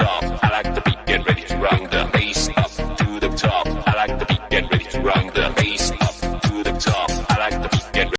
top. I like the beat, get ready to rock the bass up to the top. I like the beat, get ready to rock the